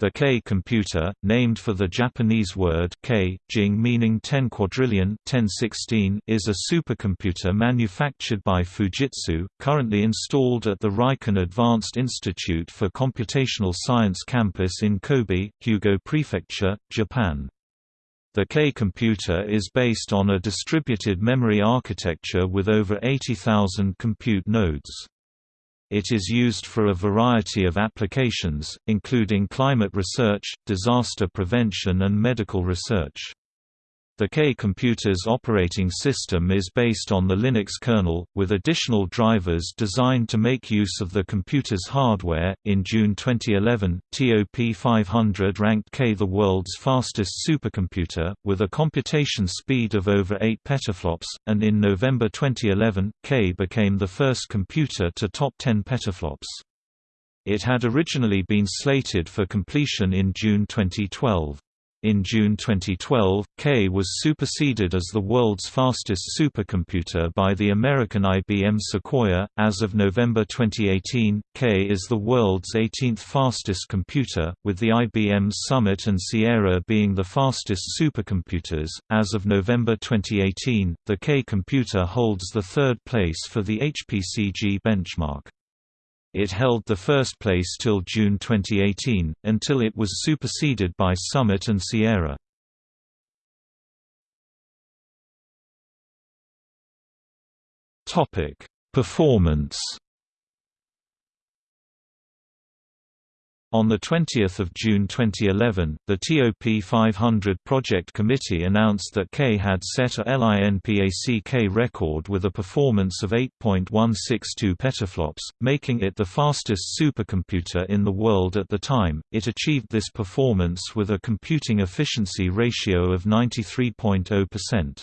The K computer, named for the Japanese word K, jing meaning 10 quadrillion 1016, is a supercomputer manufactured by Fujitsu, currently installed at the Riken Advanced Institute for Computational Science campus in Kobe, Hyōgo Prefecture, Japan. The K computer is based on a distributed memory architecture with over 80,000 compute nodes. It is used for a variety of applications, including climate research, disaster prevention and medical research. The K-computer's operating system is based on the Linux kernel, with additional drivers designed to make use of the computer's hardware. In June 2011, TOP 500 ranked K the world's fastest supercomputer, with a computation speed of over 8 petaflops, and in November 2011, K became the first computer to top 10 petaflops. It had originally been slated for completion in June 2012. In June 2012, K was superseded as the world's fastest supercomputer by the American IBM Sequoia. As of November 2018, K is the world's 18th fastest computer, with the IBM Summit and Sierra being the fastest supercomputers. As of November 2018, the K computer holds the third place for the HPCG benchmark. It held the first place till June 2018, until it was superseded by Summit and Sierra. Performance On 20 June 2011, the TOP 500 Project Committee announced that K had set a LINPACK record with a performance of 8.162 petaflops, making it the fastest supercomputer in the world at the time. It achieved this performance with a computing efficiency ratio of 93.0%.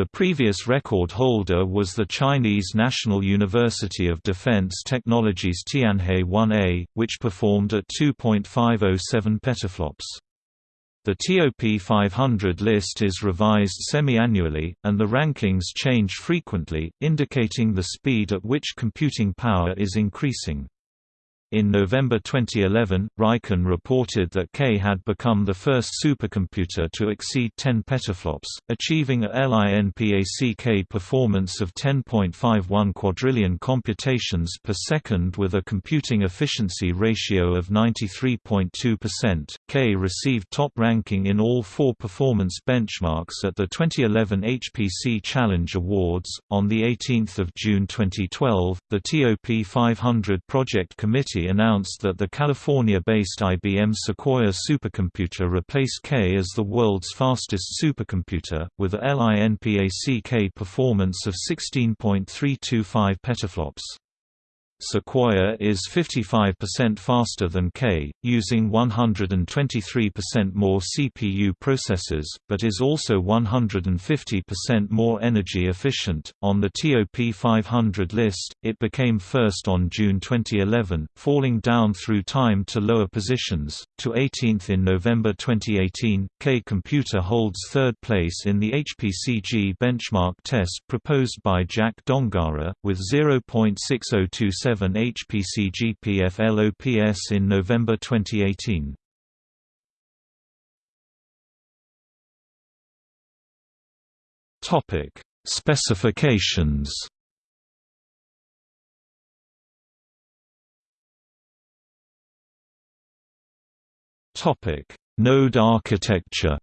The previous record holder was the Chinese National University of Defense Technologies Tianhe 1A, which performed at 2.507 petaflops. The TOP 500 list is revised semi-annually, and the rankings change frequently, indicating the speed at which computing power is increasing. In November 2011, Riken reported that K had become the first supercomputer to exceed 10 petaflops, achieving a LINPACK performance of 10.51 quadrillion computations per second with a computing efficiency ratio of 93.2%. K received top ranking in all four performance benchmarks at the 2011 HPC Challenge Awards. On the 18th of June 2012, the TOP 500 Project Committee announced that the California-based IBM Sequoia supercomputer replaced K as the world's fastest supercomputer, with a LINPACK performance of 16.325 petaflops. Sequoia is 55% faster than K, using 123% more CPU processors, but is also 150% more energy efficient. On the TOP 500 list, it became first on June 2011, falling down through time to lower positions, to 18th in November 2018. K Computer holds third place in the HPCG benchmark test proposed by Jack Dongarra, with 0.6027 7 HPC GPF LOPS in November 2018. Topic: Specifications. Topic: Node architecture.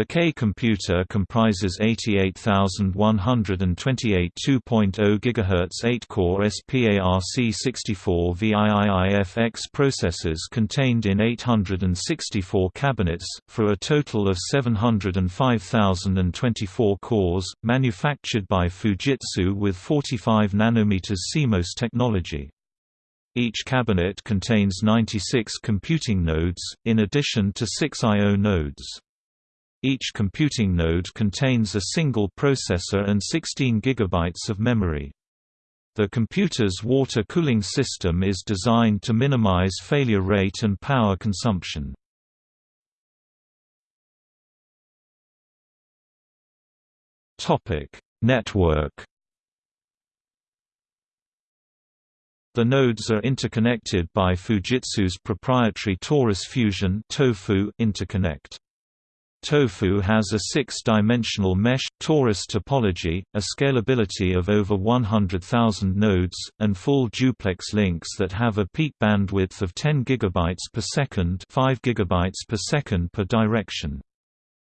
The K computer comprises 88,128 2.0 GHz 8-core SPARC64 VIIIFX processors contained in 864 cabinets, for a total of 705,024 cores, manufactured by Fujitsu with 45 nm CMOS technology. Each cabinet contains 96 computing nodes, in addition to 6 I.O. nodes. Each computing node contains a single processor and 16 GB of memory. The computer's water cooling system is designed to minimize failure rate and power consumption. Network The nodes are interconnected by Fujitsu's proprietary Torus Fusion interconnect. Tofu has a six-dimensional mesh torus topology, a scalability of over 100,000 nodes, and full duplex links that have a peak bandwidth of 10 GB per second 5 GB per second per direction.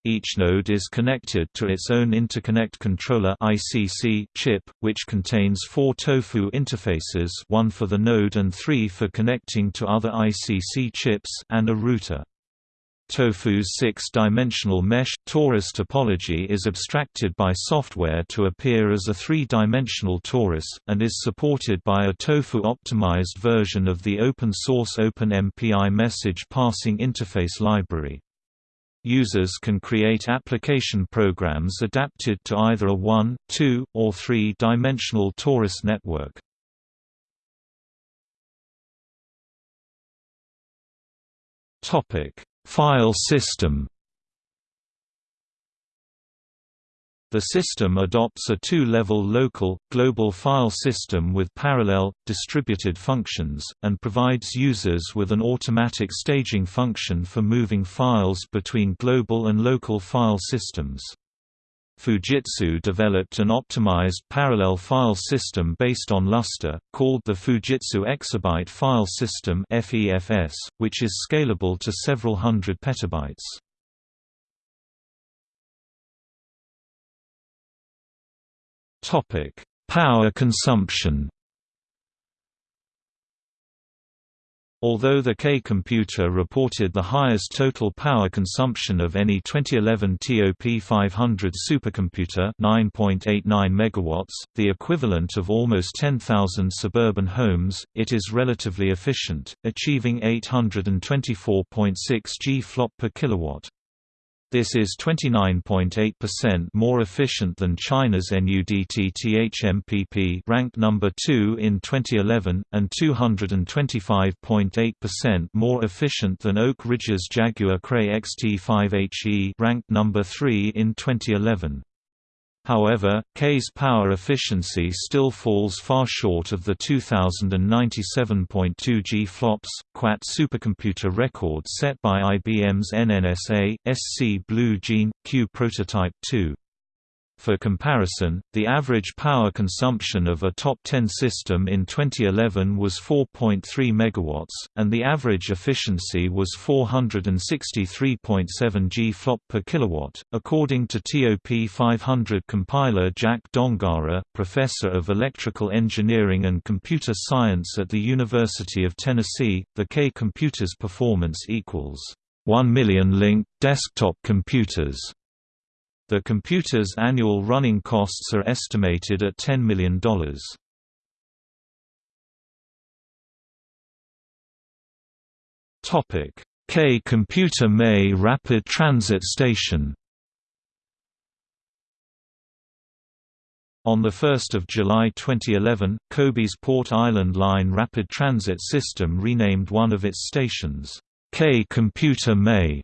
Each node is connected to its own interconnect controller ICC chip, which contains four TOFU interfaces one for the node and three for connecting to other ICC chips and a router. Tofu's six-dimensional mesh, torus topology is abstracted by software to appear as a three-dimensional torus, and is supported by a tofu-optimized version of the open-source OpenMPI message passing interface library. Users can create application programs adapted to either a one, two, or three-dimensional torus network. Topic File system The system adopts a two-level local, global file system with parallel, distributed functions, and provides users with an automatic staging function for moving files between global and local file systems. Fujitsu developed an optimized parallel file system based on Lustre, called the Fujitsu Exabyte File System which is scalable to several hundred petabytes. Power consumption Although the K computer reported the highest total power consumption of any 2011 TOP 500 supercomputer 9.89 MW, the equivalent of almost 10,000 suburban homes, it is relatively efficient, achieving 824.6 G flop per kilowatt. This is 29.8% more efficient than China's NUDT-THMPP ranked number 2 in 2011, and 225.8% more efficient than Oak Ridge's Jaguar Cray XT5HE ranked number 3 in 2011. However, K's power efficiency still falls far short of the 2097.2 G flops, QUAT supercomputer record set by IBM's NNSA, SC Blue Gene, Q Prototype 2. For comparison, the average power consumption of a top 10 system in 2011 was 4.3 MW, and the average efficiency was 463.7 G flop per kilowatt, according to TOP 500 compiler Jack Dongarra, professor of electrical engineering and computer science at the University of Tennessee. The K computer's performance equals 1 million linked desktop computers the computer's annual running costs are estimated at $10 million. K Computer Mae Rapid Transit Station On 1 July 2011, Kobe's Port Island Line rapid transit system renamed one of its stations, K Computer Mae,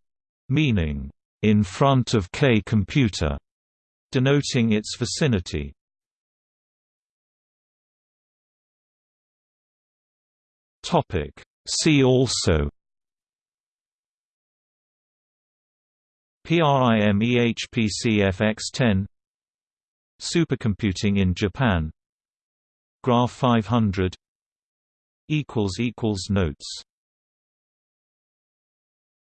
meaning, in front of K computer, denoting its vicinity. Topic See also PRIMEHPCFX10 Supercomputing in Japan Graph 500 equals equals Notes